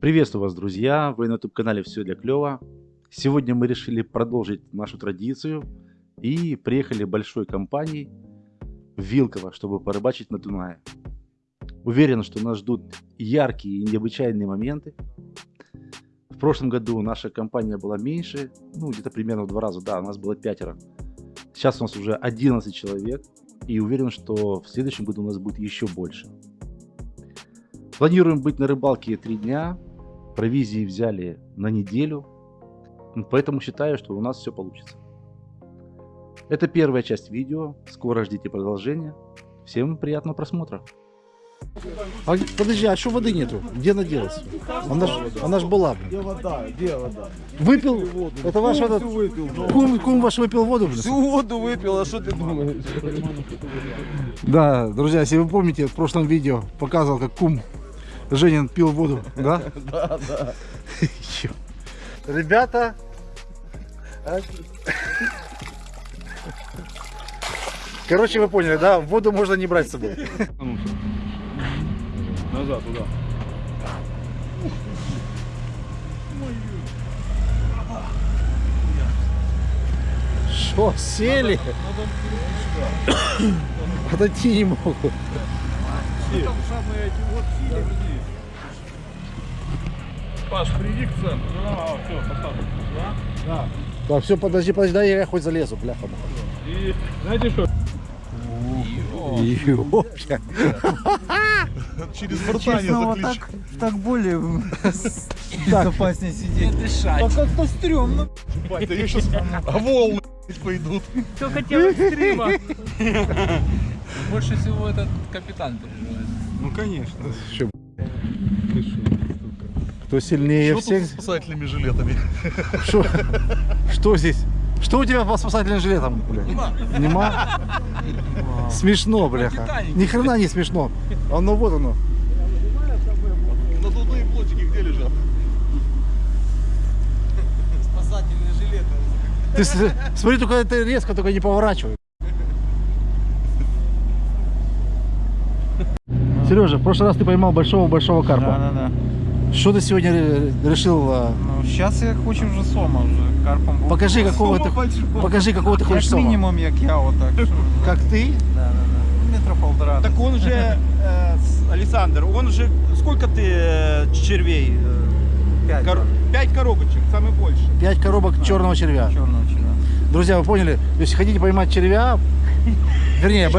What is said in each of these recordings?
Приветствую вас, друзья! Вы на YouTube-канале «Все для клёва». Сегодня мы решили продолжить нашу традицию и приехали большой компанией в Вилково, чтобы порыбачить на Дунае. Уверен, что нас ждут яркие и необычайные моменты. В прошлом году наша компания была меньше, ну где-то примерно в два раза, да, у нас было пятеро. Сейчас у нас уже 11 человек, и уверен, что в следующем году у нас будет еще больше. Планируем быть на рыбалке три дня, провизии взяли на неделю, поэтому считаю, что у нас все получится. Это первая часть видео, скоро ждите продолжения. Всем приятного просмотра. А, подожди, а что воды нету? Где она делась? Она ж, она ж была. Блин. Где вода? Где вода? Выпил? Это ваш этот... выпил. Кум, кум ваш выпил воду? Блин? Всю воду выпил, а что ты думаешь? Да, друзья, если вы помните, в прошлом видео показывал, как кум Женин пил воду, да? Да, да. Ребята, короче, вы поняли, да? Воду можно не брать с собой. Назад, туда. Что, сели? Отойти не могут. Паш, приди к центру. А, все, поставь. Да? Так, все, подожди, подожди, дай я хоть залезу, бляха. И знаете что? Ёпта. Через борта не заключить. так более безопаснее сидеть. Дышать. А как-то стрёмно. Бать, да я сейчас... А волны пойдут. Кто хотел экстрима? Больше всего этот капитан переживает. Ну, конечно. Кто сильнее Что всех? тут с спасательными жилетами? Что, что здесь? Что у тебя по спасательным жилетам, бля? Нема? Смешно, бляха. Ни хрена не смешно. Оно вот оно. Надувные плотики где лежат? Спасательные жилеты. Ты смотри, только это резко, только не поворачивай. Сережа, в прошлый раз ты поймал большого-большого карпа. Да-да-да. Что ты сегодня ре- решил? а, Ну, сейчас я хочу вже сома, вже карпом був. Покажи, какого ты, покажи, какого ты хочешь Як сома. мінімум, як я, отак. що- Как ты? Да-да-да. Ну, Метра полтора. Так он же, э, с- Александр, он же, сколько ты э, червей? э, П'ять. кор- Пять коробочек, самый больше. Пять коробок черного червя. Чорного чина. Друзья, вы поняли? Если хотите поймать червя, вернее,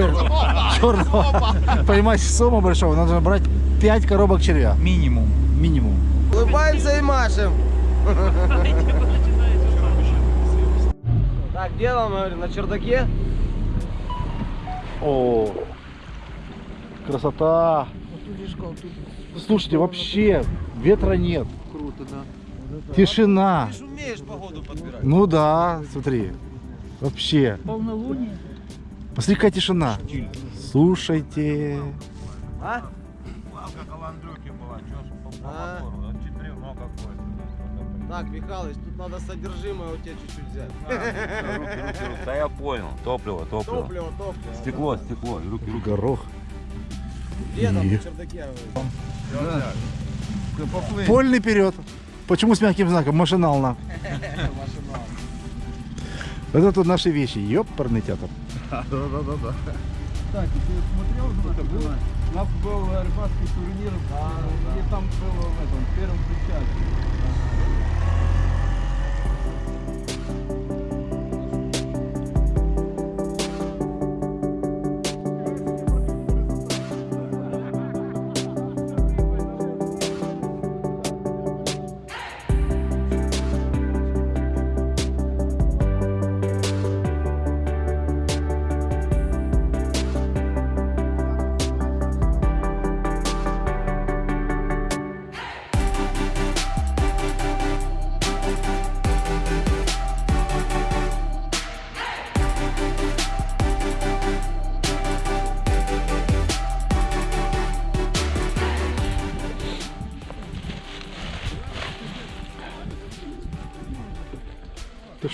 черного, поймать сома большого, надо брать 5 коробок червя. Мінімум. Минимум. Улыбаемся и машем. Так, где там, говорю, на чердаке? О, красота. Слушайте, вообще ветра нет. Круто, да. Тишина. Ты ж умеешь погоду подбирать. Ну да, смотри. Вообще. Полнолуние. Посмотри, какая тишина. Слушайте. А? А. мотору, четыре, ну какой. Так, Михалыч, тут надо содержимое у тебя чуть-чуть взять. Руки, руки, руки. Да я понял. Топливо, топливо. Топливо, топливо. Стекло, стекло, и руки, руки. Горох. Где там на чердаке? говорю? Вольный вперед. Почему с мягким знаком? Машинально. Это тут наши вещи. Ёпарный театр. Да, да, да, да. Так, ты смотрел уже был? У нас был рыбацкий турнир, и там было в этом, в первом причале.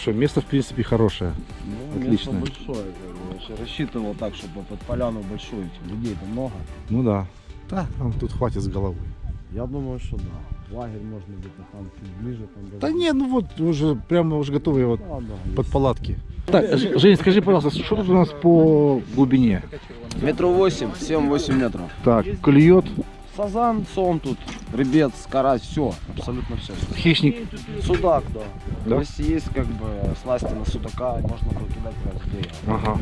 Что, место в принципе хорошее. Отлично. Место большое, как бы, вообще. рассчитывал так, чтобы под поляну большую, людей-то много. Ну да. Да, нам тут хватит с головой. Я думаю, что да. Лагерь можно где-то там чуть ближе. Там, Да не, ну вот уже прямо уже готовые вот Да, да. под палатки. Так, Ж- Жень, скажи, пожалуйста, что тут у нас по глубине? Метров 8, 7-8 метров. Так, клюет, Сазан, сон тут, ребец, карась, все, абсолютно все. хищник. Судак, да. Да? Если есть как бы сласти на судака, можно где я. Ага.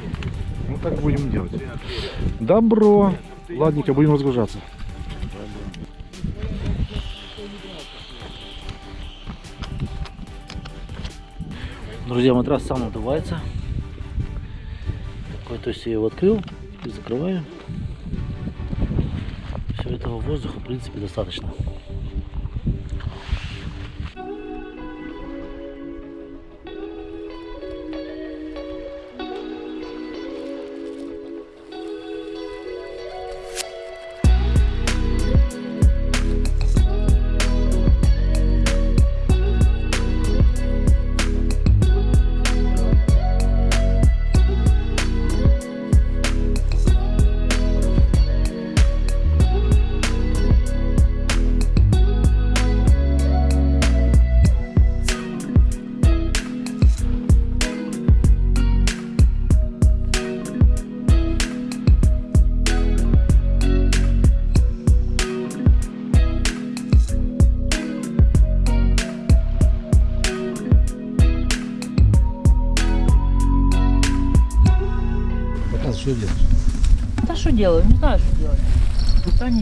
Ну так будем делать. Добро. Ладненько, будем разгружаться. Друзья, матрас сам надувается. Такой, то есть я его открыл и закрываю. Все этого воздуха, в принципе, достаточно.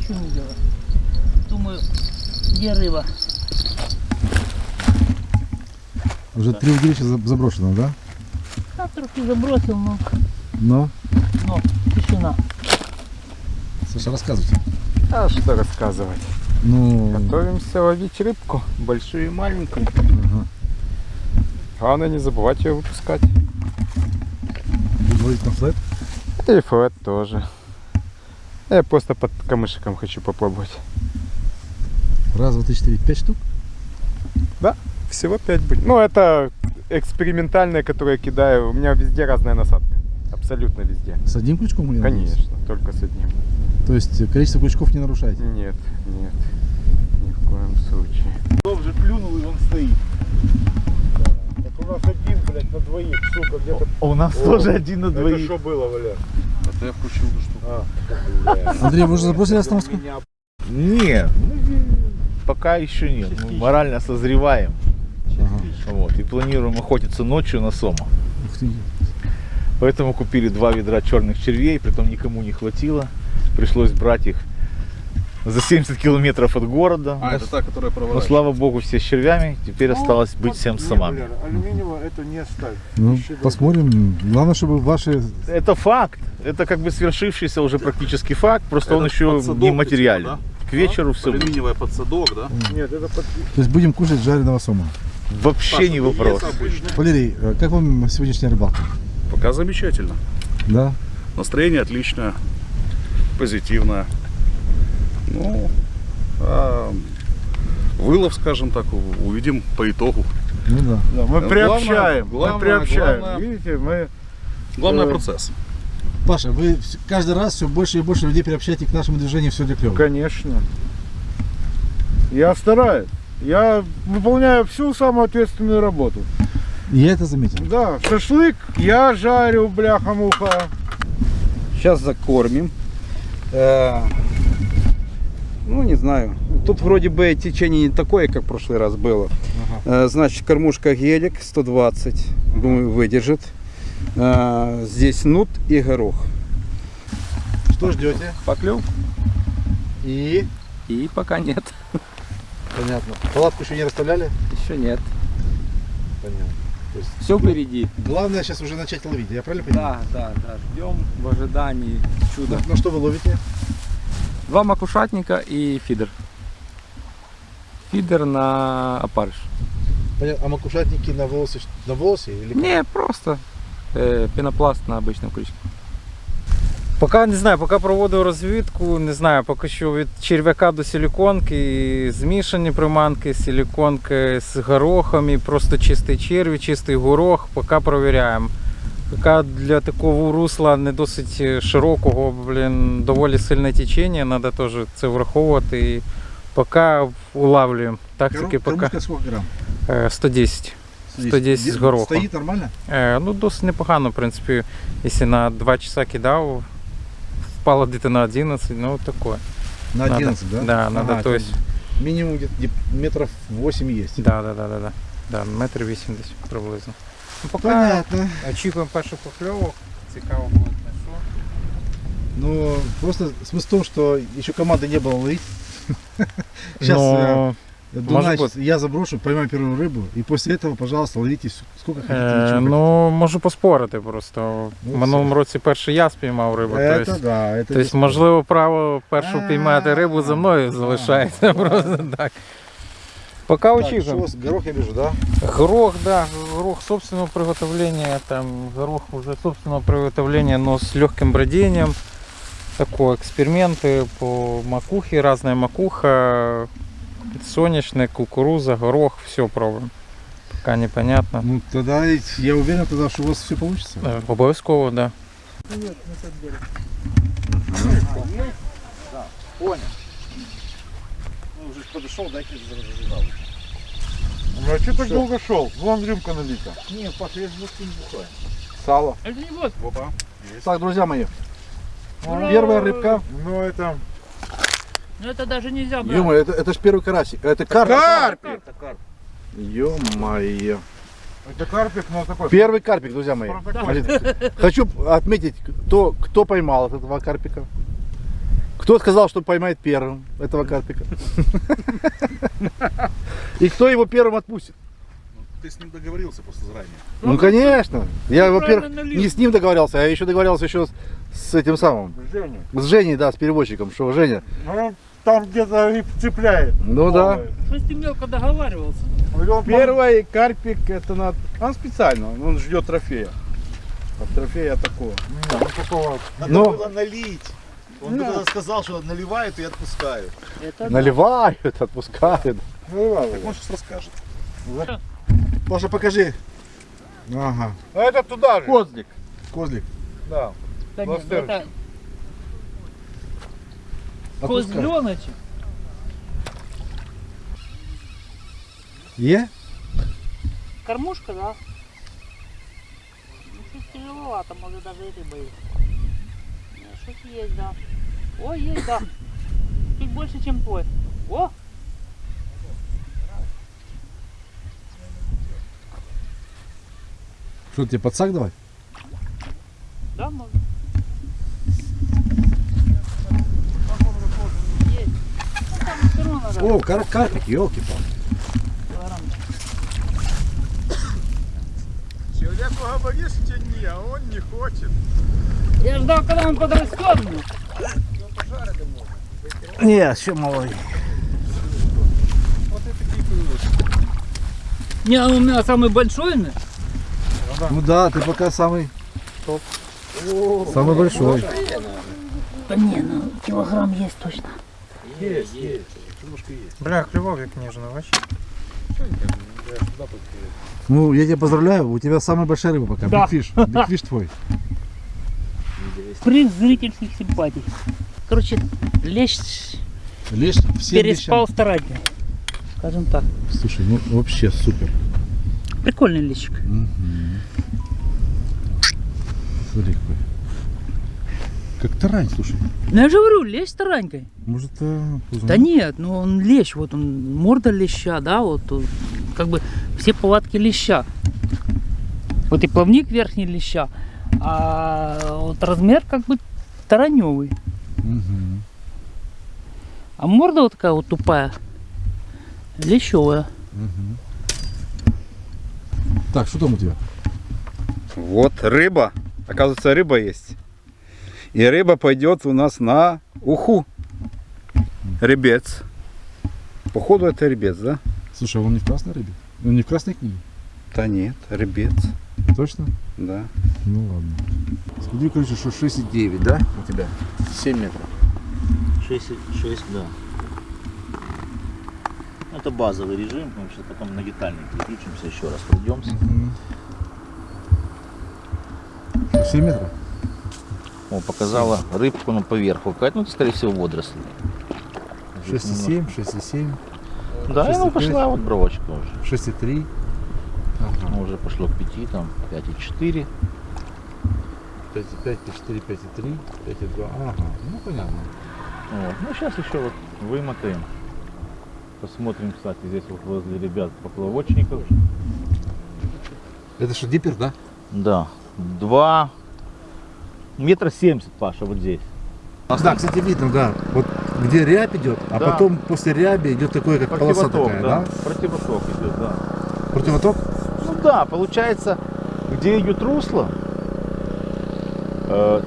Ничего не делаю. Думаю, где рыба? Уже три удилища за- заброшено, да? Да, трохи забросил, но, Но. но тишина. Саша, рассказывайте. А что рассказывать? Ну, Готовимся ловить рыбку, большую и маленькую. ага. Главное не забывать ее выпускать. Будем ловить на флет. И флет тоже. Я просто под камышиком хочу попробовать. Раз, два, три, четыре, пять штук. Всего 5 будет. Ну, это экспериментальная, которую я кидаю. У меня везде разная насадка. Абсолютно везде. С одним крючком или Конечно, только с одним. То есть количество крючков не нарушаете? Нет, нет. Ни в коем случае. Дом же плюнул и он стоит. Так у нас один, блядь, на двоих, сука, где-то... У нас тоже один на Это двоих. что было, Валер? Это я включил эту штуку. Андрей, вы уже забросили остановку? Не, ну, пока еще нет. Мы морально созреваем. Ага. Вот, и планируем охотиться ночью на сома. Поэтому купили два ведра черных червей, притом никому не хватило. Пришлось брать их за 70 километров от города. А, но, это та, которая но, проворачивает. слава богу, все с червями. Теперь осталось быть всем с самами. Валер, алюминиевого это не ставь. Ну, Еще посмотрим. Главное, чтобы ваши... Это факт. Это как бы свершившийся уже практически факт. Просто он Это еще подсадок не материален. да? К вечеру все будет. Алюминиевый подсадок, да? Нет, это под... То есть будем кушать жареного сома. Вообще не вопрос. Валерий, э, как вам сегодняшняя рыбалка? Пока замечательно. Да? Настроение отличное, позитивное. Ну, а вылов, скажем так, увидим по итогу. Ну да. Да, мы Главное- приобщаем, главное- мы приобщаем. главное- Видите, мы... Главное Э, процесс. Паша, вы каждый раз все больше и больше людей приобщаете к нашему движению все для клёва. Конечно. Я стараюсь. Я выполняю всю самую ответственную работу. Я это заметил. Да, шашлык я жарю, бляха-муха. Сейчас закормим. Э, ну, не знаю. Тут вроде бы течение не такое, как в прошлый раз было. Э, значит, кормушка гелик 120. Думаю, выдержит. Э, здесь нут и горох. Что ждете? Поклев? И? И пока нет. Понятно. Палатку еще не расставляли? Еще нет. Понятно. Все впереди. Главное сейчас уже начать ловить, я правильно понимаю? Да, да, да. Ждем в ожидании чуда. На, на что вы ловите? Два макушатника и фидер. Фидер на опарыш. Понятно. А макушатники на волосе, на волосе или? Не, просто е, пінопласт на обичному крючку. Поки не знаю, поки проводив розвідку, не знаю, поки що від черв'яка до силіконки, змішані приманки, силіконки з горохом і просто чистий черві, чистий горох, поки провіряємо. Поки для такого русла не досить широкого, блін, доволі сильне течення, треба теж це враховувати. І Пока улавливаем. Тактики Кормушка е, 110. 110 з Де- горохом. Стоит нормально? Е, ну, досить непогано, в принципі. Якщо на 2 часа кидав, впало где-то на 11, ну таке. На Надо. 11, да? Да, надо, Ага, то есть, Минимум где-то метров 8 есть. да, да, да, да, да. Да, метр 80 приблизно. Ну, поки Понятно. очікуємо перших покльовок. Цікаво буде на що. Ну, просто смысл в том, что еще команды не было ловить. Сейчас Ну, Дунай, может щас я заброшу, поймаю первую рыбу, и после этого, пожалуйста, ловите с- сколько хотите. Е, ничего ну, можу поспорити просто. Ну, В минулому році перший я спіймав рибу. хотите. тобто, Это да, это тобто, бесспорно. можливо, право першого піймати рибу за мною залишається. Просто так. Поки Так, что, горох я вижу, да? Горох, да, горох собственного приготовления, там горох уже собственного приготовления, но с легким бродением. Такое, эксперименты по макухе, разная макуха, соняшник, кукуруза, горох, все пробуем. Пока непонятно. Ну, тогда я уверен, тогда, что у вас все получится. Е, Обов'язково, да. Ну, уже подошел, дайте зажигал. Ну а что так долго шел? Вон рюмка налита. Не, Паша, я же не бухаю. Сало. Это не вот. Так, друзья мои, первая рыбка. Ну это... Ну это даже нельзя брать. ё это, это ж первый карасик. Это карп. Карпик! Ё-моё. Это карпик, но такой... Первый карпик, друзья мои. Смотрите, Хочу отметить, кто, кто поймал этого карпика. Кто сказал, что поймает первым этого карпика. И кто его первым отпустит. Ты с ним договорился просто заранее. Ну, конечно. Я, Ну, во-первых, правильно налил. не с ним договорился, а еще договорился еще с, с этим самым. Женя. С Женей, да, с переводчиком. Что, Женя? Ну, он там где-то и цепляет. Ну да. Что ты мелко договаривался? Первый карпик, это надо... Он специально, он ждет трофея. От трофея такого. Ну. Ну, было налить. Он бы тогда сказал, что наливают и отпускают. Это да. наливают, отпускают. Наливал Так его. он сейчас расскажет. Паша, покажи. Ага. А это туда же. Козлик. Козлик. Да. Да нет, это козленочек. Е? Кормушка, да? Ну, чуть тяжеловато, может даже и рыба есть. Нет, Что-то есть, да. Ой, есть, да. Чуть больше, чем твой. О! Что, тебе подсак давать? Да, можно. О, кар карпик, елки-палки. Человеку говоришь, что не, а он не хочет. Я ждал, когда он подрастет. Ну. Не, еще малый. Не, а у меня самый большой, ну. Ну да, ты пока самый Самый большой. Да не, ну килограмм есть точно. Бля, клював як ніжно, бачиш? Ну, я тебя поздравляю, у тебя самая большая рыба пока. Да. Big fish. Big fish твой. Приз зрительских симпатий. Короче, лещ Лишь все переспал старательно. Скажем так. Слушай, ну вообще супер. Прикольный лещик. Смотри какой. Как тарань, слушай. Ну я же говорю, лещ таранькой. Может, а, Да нет, ну он лещ, вот он морда леща, да, вот как бы все повадки леща. Вот и плавник верхний леща, а вот размер как бы тараневый. А морда вот такая вот тупая, лещевая. Мгм. Так, что там у тебя? Вот рыба. Оказывается, рыба есть. И рыба пойдет у нас на уху. Ребец. Походу это ребец, да? Слушай, а он не в красной рыбе? Он не в красной книге? Да нет, ребец. Точно? Да. Ну ладно. Смотри, короче, что 6,9, да? У тебя? 7 метров. 6, 6, да. Это базовый режим, мы сейчас потом на детальный переключимся, еще раз пройдемся. 7 метров? О, показала рыбку ну, поверху, какая-то, ну, это, скорее всего, водоросли. 6,7, 6,7, Да, и ну 6,5. пошла вот бровочка уже. 6,3. Ну, уже пошло к 5, там 5,4. 5,5, 5,4, 5,3, 5,2. Ага, ну понятно. Вот. Ну, сейчас еще вот вымотаем. Посмотрим, кстати, здесь вот возле ребят поплавочников. Это что, диппер, да? Да, два метра семьдесят, Паша, вот здесь. Да, кстати, видно, да. Вот где рябь идет, а Да. потом после ряби идет такое, как полоса такая, да. да? Противоток идет, да. Противоток? Ну да, получается, где идет русло,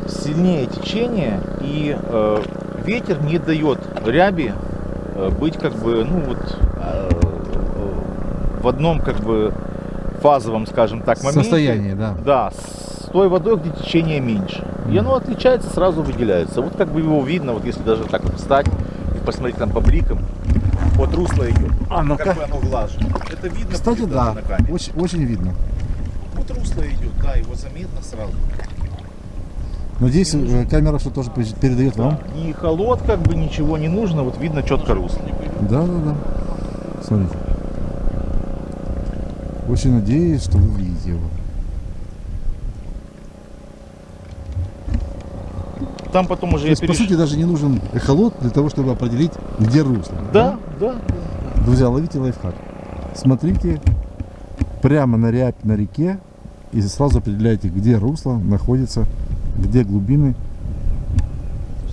сильнее течение, и э, ветер не дает ряби э, быть как бы, ну вот, э, э, в одном как бы фазовом, скажем так, моменте. Состояние, да. Да, с той водой, где течение меньше. И оно отличается, сразу выделяется. Вот как бы его видно, вот если даже так вот встать и посмотреть там по бликам, вот русло идет. А, ну-ка. как бы оно глажено. Это видно Кстати, да, очень, очень видно. Вот русло идет, да, его заметно сразу. Надеюсь, э, камера что тоже пер- передает вам. Ни холод, как бы ничего не нужно, вот видно четко русло. Да, да, да. Смотрите. Очень надеюсь, что вы видите его. Там потом уже То есть, по переш- сути, даже не нужен эхолот для того, чтобы определить, где русло. Да, да. Друзья, ловите лайфхак. Смотрите прямо на рябь на реке и сразу определяете, где русло находится, где глубины,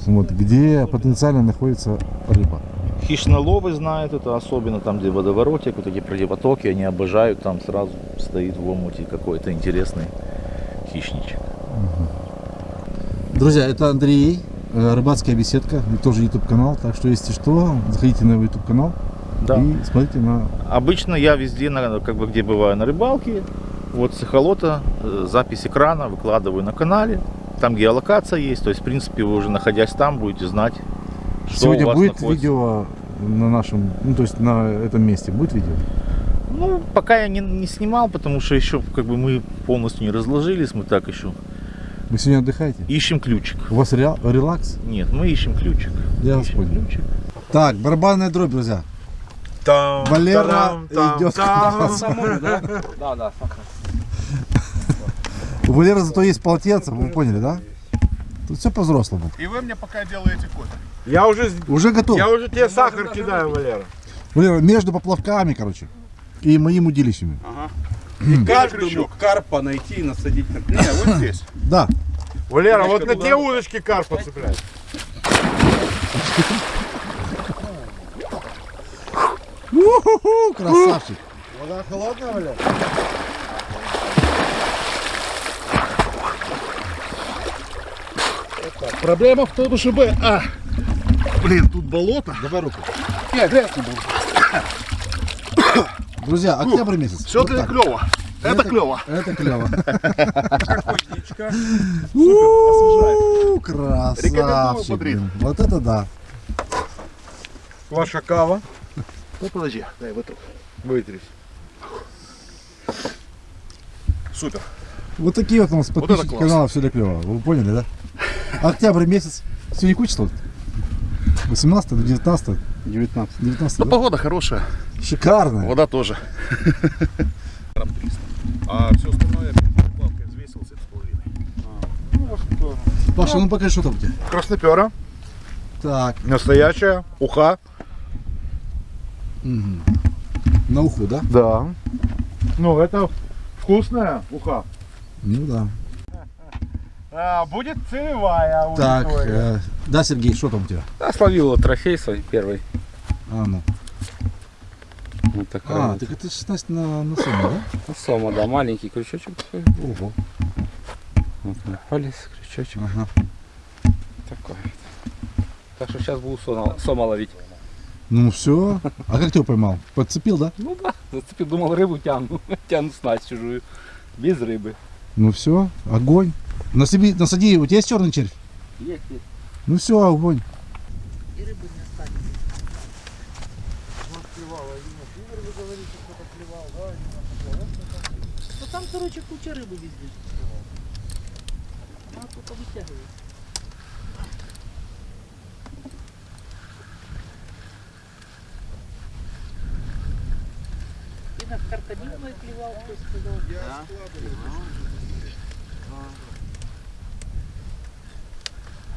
вот, где потенциально находится рыба. Хищноловы знают это, особенно там, где водоворотик, вот эти противотоки, они обожают, там сразу стоит в омуте какой-то интересный хищничек. Друзья, это Андрей, э, рыбацкая беседка, тоже YouTube канал, так что если что, заходите на YouTube канал Да. и смотрите на Обычно я везде, на, как бы где бываю на рыбалке, вот с эхолота э, запись экрана выкладываю на канале, там геолокация есть, то есть в принципе вы уже находясь там будете знать, что Сегодня у вас будет находится. видео на нашем, ну то есть на этом месте будет видео? Ну, пока я не, не снимал, потому что еще как бы мы полностью не разложились, мы так еще Вы сегодня отдыхаете? ищем ключик. У вас ре- релакс? Нет, мы ищем ключик. Я вас Ищем понял. ключик. Так, барабанная дробь, друзья. Валера идет к нам. Да, да, У Валеры зато есть полотенце, вы поняли, да? Тут все по-взрослому. И вы мне пока делаете кофе. Я уже, Уже готов. я уже тебе сахар кидаю, Валера. Валера, между поплавками, короче, и моим удилищами. И каждому карпа найти и насадить на Не, вот здесь. Да. Валера, вот на те удочки карпа цепляй. У-ху-ху, красавчик. Вода холодная, Валера? Проблема в том, чтобы... А, блин, тут болото. Давай руку. Нет, грязь не будет. Друзья, октябрь месяц. Все Вот это так. клево. Это клево. Это клево. освежает. У, Красавчик. Вот это да. Ваша кава. Ну, подожди, дай вытру. Вытрись. Супер. Вот такие вот у нас это подписчики класс. канала все для клево. Вы поняли, да? Октябрь месяц. Сегодня какое число? 18 до 19 19. 19 Ну, да? погода хорошая. Шикарно. Вода тоже. А все остальное палкой взвесил 7,5. Паша, ну покажи, что там у тебя. Краснопера. Так. Настоящая. Уха. На уху, да? Да. Ну, это вкусная уха. Ну да. А, будет целевая Так, э, да, Сергей, что там у тебя? Да, словил трофей свой первый. А, ну. Вот такая. А, вот. так это 16 на, на сумму, да? Ну, Сома, да, маленький крючочек такой. Ого. Вот на палец, крючочек Ага. такой. Так что сейчас буду сома, сома ловить. Ну все. А как ты его поймал? Подцепил, да? Ну да, зацепил, думал рыбу тяну. Тяну снасть чужую. Без рыбы. Ну все, огонь. Насади, насади, у тебя есть черный червь? Есть, есть. Ну все, огонь. И рыбы не останется. Ну, там, короче, куча рыбы везде. Она только вытягивается. И мой плевал, кто сказал. Я да. складываю.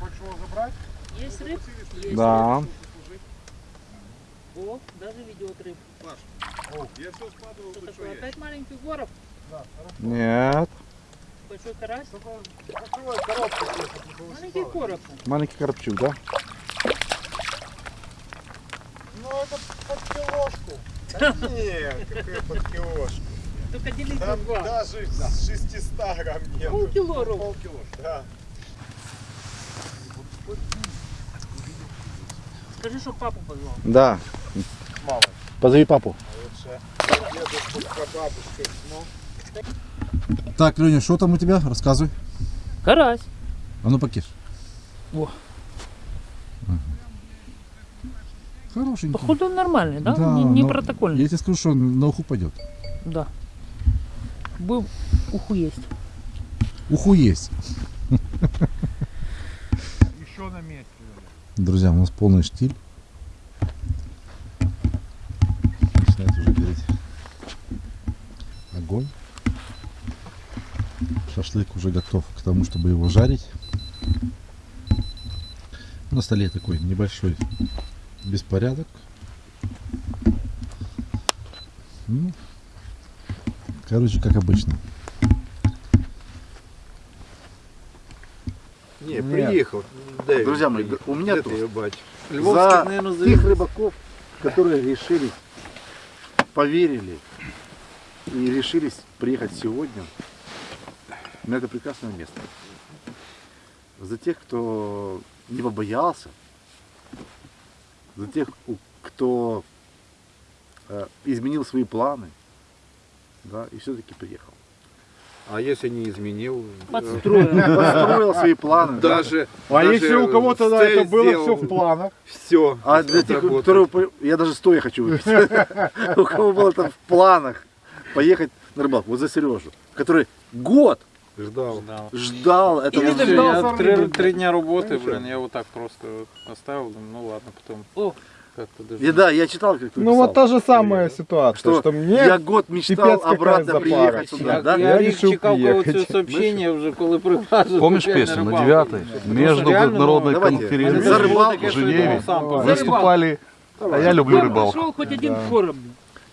Хочешь его забрать? Есть рыб? Есть Да. рыб. О, даже ведет рыб. Я все складывал, Что такое? Опять маленький горов? Нет. Большой карась? Закрывай коробку. Маленький короб. Маленький коробчук, да? Ну это под килошку. Да нет, какая под килошку. Только делить на Там два. даже с 600 грамм нет. Полкило ровно. Полкило, да. Скажи, что папу позвал. Да. Мало. Позови папу. Ну, Так, Леня, что там у тебя? Рассказывай. Карась. А ну покиш. О. Хорошенький. Походу он нормальный, да? не не но протокольный. Я тебе скажу, что он на уху пойдет. Да. Был уху есть. Уху есть. еще на месте. Друзья, у нас полный штиль. Начинает уже гореть огонь. Шашлык уже готов к тому, чтобы его жарить. На столе такой небольшой беспорядок. Ну, короче, как обычно. Не, приехал. Дэвид. Друзья мои, у меня тут за тех рыбаков, которые решили, поверили и решились приехать сегодня на это прекрасное место. За тех, кто не побоялся, за тех, кто э, изменил свои планы, да, и все-таки приехал. А если не изменил? Подстроил. Построил свои планы. да. Даже. А если у кого-то да, это было сделал. все в планах? Все. А для тех, у которых по- я даже стоя хочу выпить. У кого было там в планах поехать на рыбалку, вот за Сережу, который год Ждал. ждал. Я, ждал. три, блин. три дня работы, блин, я вот так просто оставил, ну ладно, потом О. как-то даже... И да, я читал, как ты Ну вот та же самая ситуация, что, что, мне я год мечтал обратно приехать Я, сюда, да? я, Я решил чекав це сообщення вже, коли прилажу. Помнишь песню на девятой? Между народной Давайте. конференцией За рыбалку, в Женеве выступали, а я люблю рыбалку. Пошел хоть один короб.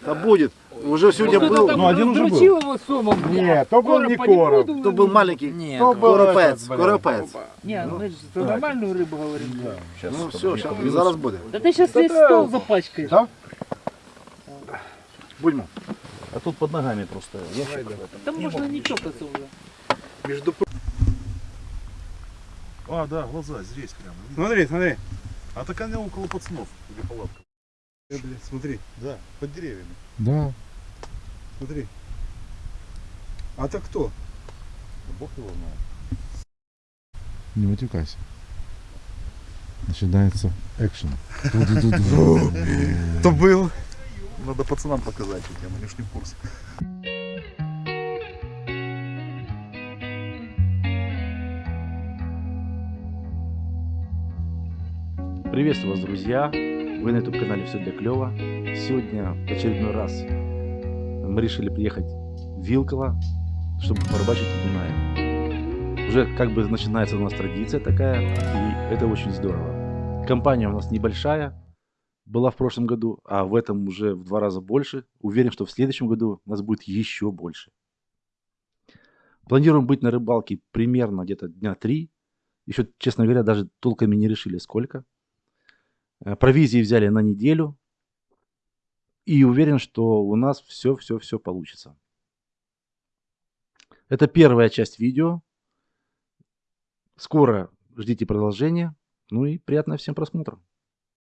Да будет. Уже сегодня был, Ну, один уже был. Его сомом. Нет, то был не короб. то был маленький Ні, То был коропец, коропец. Не, ну мы же за нормальную рыбу говорим. Ну все, сейчас, зараз буде. Да ты сейчас весь стол запачкаешь. Да? Будьмо. А тут под ногами просто ящик. Там можно не чокаться уже. А, да, глаза здесь прямо. Смотри, смотри. А так они около пацанов, где палатка. Э, Смотри. Да, под деревьями. Да, Смотри. А то кто? бог его знает. Не матюкайся. Начинается экшен. Кто был? Надо пацанам показать, ж не в курсе. Приветствую вас, друзья! Вы на YouTube канале Все для клёва. Сегодня в очередной раз мы решили приехать в Вилково, чтобы порыбачить на Дунае. Уже как бы начинается у нас традиция такая, и это очень здорово. Компания у нас небольшая, была в прошлом году, а в этом уже в два раза больше. Уверен, что в следующем году нас будет еще больше. Планируем быть на рыбалке примерно где-то дня три. Еще, честно говоря, даже толком и не решили сколько. Э, Провизии взяли на неделю. И уверен, что у нас все-все-все получится. Это первая часть видео. Скоро ждите продолжения. Ну и приятного всем просмотра.